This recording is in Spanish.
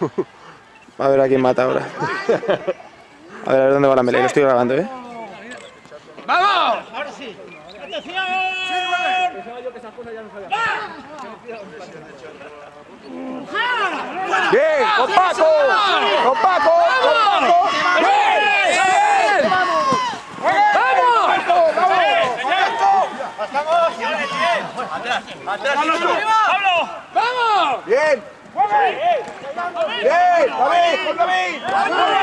A ver a quién mata ahora. A ver, a ver dónde va la melee, lo estoy grabando, ¿eh? ¡Vamos! Ahora sí. ¡Atención! ¡Bien! ¡Con Paco! ¡Con Paco! ¡Con Paco! ¡Bien! ¡Vamos! ¡Bien! ¡Bien! ¡David! ¡Con David!